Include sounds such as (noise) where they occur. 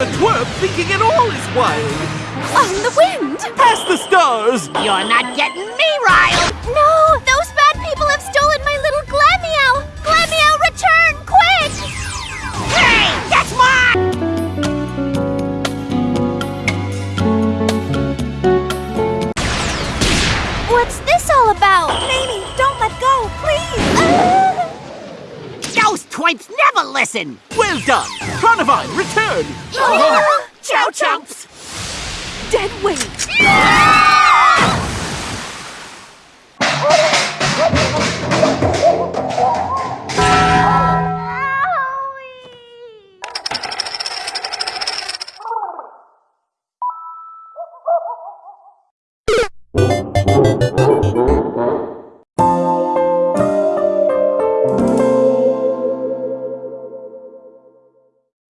A twerp thinking it all is wild. On the wind! Past the stars. You're not getting me riled! No! Those bad people have stolen my little Glameow! Glameow, return, quick! Hey, that's mine! What's this all about? Mamie, don't let Those never listen! Well done. Carnivine, return. (gasps) Oh. Chow chumps! Dead weight!